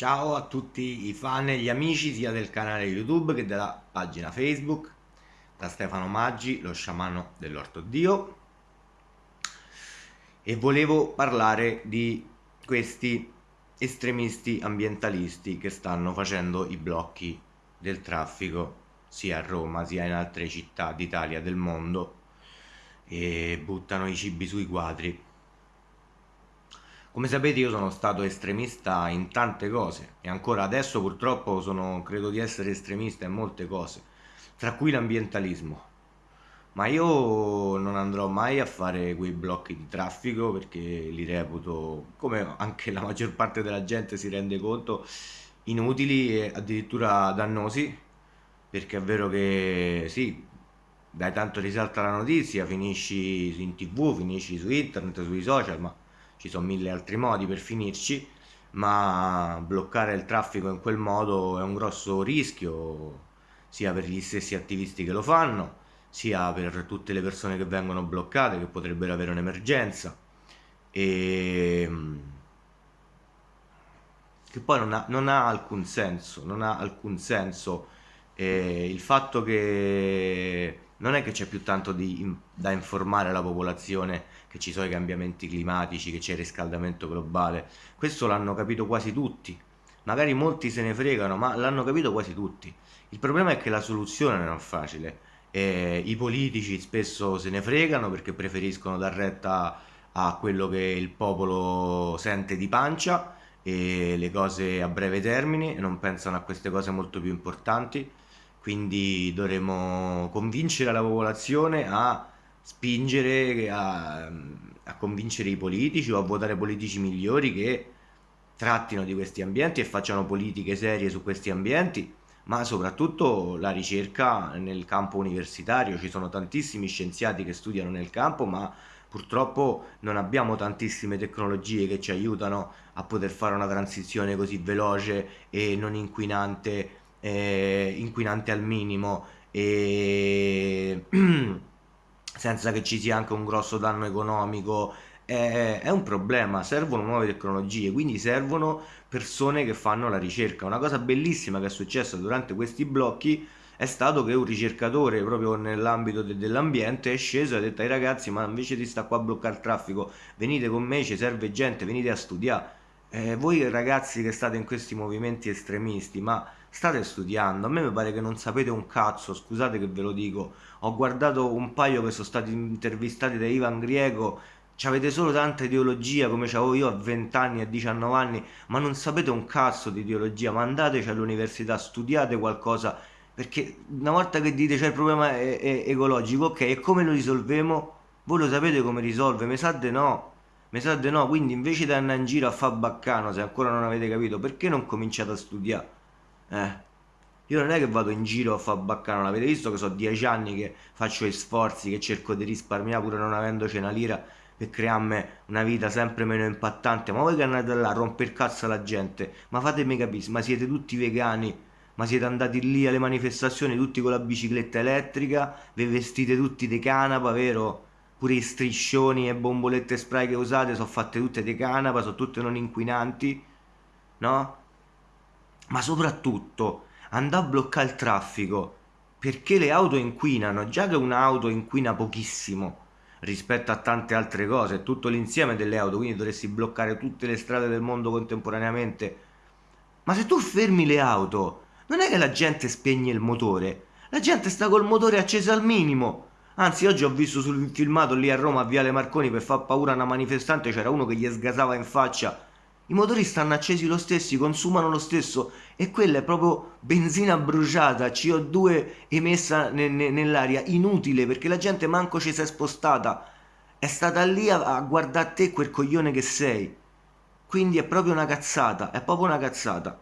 Ciao a tutti i fan e gli amici sia del canale YouTube che della pagina Facebook. Da Stefano Maggi, lo sciamano dell'Orto Dio. E volevo parlare di questi estremisti ambientalisti che stanno facendo i blocchi del traffico sia a Roma sia in altre città d'Italia del mondo e buttano i cibi sui quadri come sapete io sono stato estremista in tante cose e ancora adesso purtroppo sono, credo di essere estremista in molte cose, tra cui l'ambientalismo. Ma io non andrò mai a fare quei blocchi di traffico perché li reputo, come anche la maggior parte della gente si rende conto, inutili e addirittura dannosi, perché è vero che sì, dai tanto risalta la notizia, finisci in tv, finisci su internet, sui social, ma ci sono mille altri modi per finirci, ma bloccare il traffico in quel modo è un grosso rischio, sia per gli stessi attivisti che lo fanno, sia per tutte le persone che vengono bloccate, che potrebbero avere un'emergenza. E ehm, che poi non ha, non ha, alcun senso, non ha alcun senso eh, il fatto che non è che c'è più tanto di, da informare la popolazione che ci sono i cambiamenti climatici, che c'è il riscaldamento globale. Questo l'hanno capito quasi tutti. Magari molti se ne fregano, ma l'hanno capito quasi tutti. Il problema è che la soluzione non è facile. Eh, I politici spesso se ne fregano perché preferiscono dar retta a quello che il popolo sente di pancia e le cose a breve termine e non pensano a queste cose molto più importanti quindi dovremo convincere la popolazione a spingere, a, a, convincere i politici o a votare politici migliori che trattino di questi ambienti e facciano politiche serie su questi ambienti, ma soprattutto la ricerca nel campo universitario. Ci sono tantissimi scienziati che studiano nel campo, ma purtroppo non abbiamo tantissime tecnologie che ci aiutano a poter fare una transizione così veloce e non inquinante eh, inquinante al minimo e senza che ci sia anche un grosso danno economico è, un problema, servono nuove tecnologie, quindi servono persone che fanno la ricerca. Una cosa bellissima che è successa durante questi blocchi è stato che un ricercatore proprio nell'ambito de dell'ambiente è sceso e ha detto ai ragazzi ma invece di sta qua a bloccare il traffico venite con me, ci serve gente, venite a studiare. Eh, voi ragazzi che state in questi movimenti estremisti, ma state studiando, a me mi pare che non sapete un cazzo, scusate che ve lo dico, ho guardato un paio che sono stati intervistati da Ivan Griego, avete solo tanta ideologia come avevo io a 20 anni, a 19 anni, ma non sapete un cazzo di ideologia, ma andateci all'università, studiate qualcosa, perché una volta che dite c'è il problema è, è ecologico, ok, e come lo risolvemo? Voi lo sapete come risolve? Mi sa di no, mi sa di no, quindi invece di andare in giro a fare baccano, se ancora non avete capito, perché non cominciate a studiare? Eh. Io non è che vado in giro a fare baccano, avete visto che sono dieci anni che faccio gli sforzi, che cerco di risparmiare pur non avendoci una lira per crearmi una vita sempre meno impattante. Ma voi che andate là a rompere cazzo alla gente, ma fatemi capire, ma siete tutti vegani? Ma siete andati lì alle manifestazioni tutti con la bicicletta elettrica? Vi vestite tutti di canapa, vero? Pure i striscioni e bombolette spray che usate sono fatte tutte di canapa, sono tutte non inquinanti, no? ma soprattutto andare a bloccare il traffico perché le auto inquinano, già che un'auto inquina pochissimo rispetto a tante altre cose, tutto l'insieme delle auto, quindi dovresti bloccare tutte le strade del mondo contemporaneamente. Ma se tu fermi le auto, non è che la gente spegne il motore, la gente sta col motore acceso al minimo. Anzi, oggi ho visto sul filmato lì a Roma a Viale Marconi per far paura a una manifestante, c'era uno che gli sgasava in faccia i motori stanno accesi lo stesso, consumano lo stesso e quella è proprio benzina bruciata, CO2 emessa ne, ne, nell'aria, inutile perché la gente manco ci si è spostata, è stata lì a, a guardare te quel coglione che sei. Quindi è proprio una cazzata, è proprio una cazzata.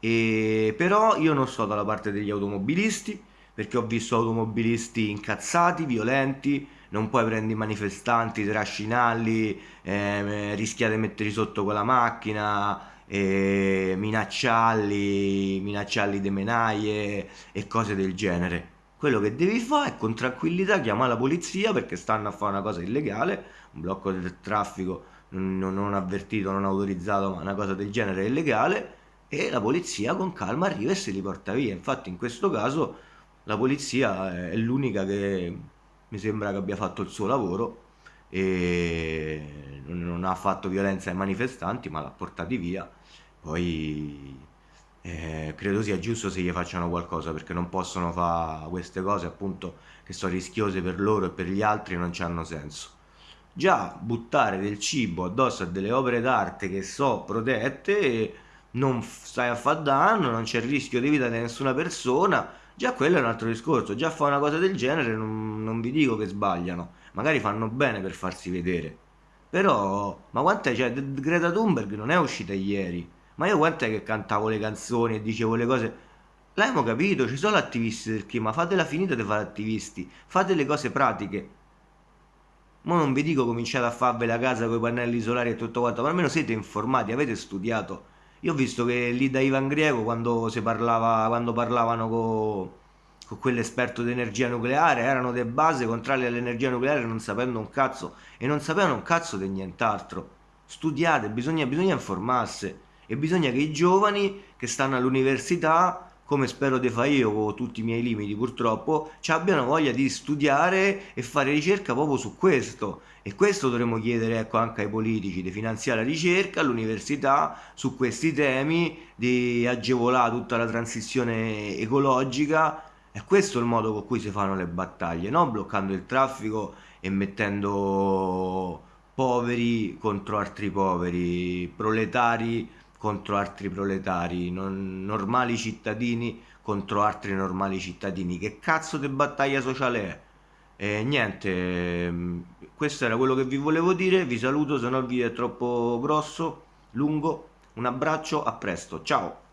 E però io non sto dalla parte degli automobilisti, perché ho visto automobilisti incazzati, violenti, non puoi prendere i manifestanti, trascinarli, eh, rischiare di metterli sotto con la macchina, eh, minacciarli, minacciarli di menaie e cose del genere. Quello che devi fare è con tranquillità chiamare la polizia perché stanno a fare una cosa illegale, un blocco del traffico non, non avvertito, non autorizzato, ma una cosa del genere illegale e la polizia con calma arriva e se li porta via. Infatti in questo caso la polizia è l'unica che mi sembra che abbia fatto il suo lavoro e non ha fatto violenza ai manifestanti ma l'ha portati via. Poi eh, credo sia giusto se gli facciano qualcosa perché non possono fare queste cose appunto che sono rischiose per loro e per gli altri non hanno senso già buttare del cibo addosso a delle opere d'arte che so protette non stai a far danno non c'è rischio di vita di nessuna persona già quello è un altro discorso. Già fa una cosa del genere non, non vi dico che sbagliano. Magari fanno bene per farsi vedere. Però ma quant'è? Cioè Greta Thunberg non è uscita ieri. Ma io quant'è che cantavo le canzoni e dicevo le cose? L'abbiamo capito? Ci sono attivisti del clima. Fatela finita di fare attivisti. Fate le cose pratiche. Ma non vi dico cominciate a farvela a casa con i pannelli solari e tutto quanto ma almeno siete informati avete studiato io ho visto che lì da Ivan Griego quando, parlava, quando parlavano con con quell'esperto di energia nucleare, erano de base contrarie all'energia nucleare non sapendo un cazzo e non sapevano un cazzo di nient'altro. Studiate, bisogna, bisogna informarsi e bisogna che i giovani che stanno all'università, come spero di fare io con tutti i miei limiti purtroppo, ci abbiano voglia di studiare e fare ricerca proprio su questo. E questo dovremmo chiedere ecco, anche ai politici, di finanziare la ricerca all'università su questi temi, di agevolare tutta la transizione ecologica. E questo è il modo con cui si fanno le battaglie, non bloccando il traffico e mettendo poveri contro altri poveri, proletari contro altri proletari, non, normali cittadini contro altri normali cittadini. Che cazzo di battaglia sociale è? E niente, mm, questo era quello che vi volevo dire, vi saluto se no il video è troppo grosso, lungo, un abbraccio, a presto, ciao!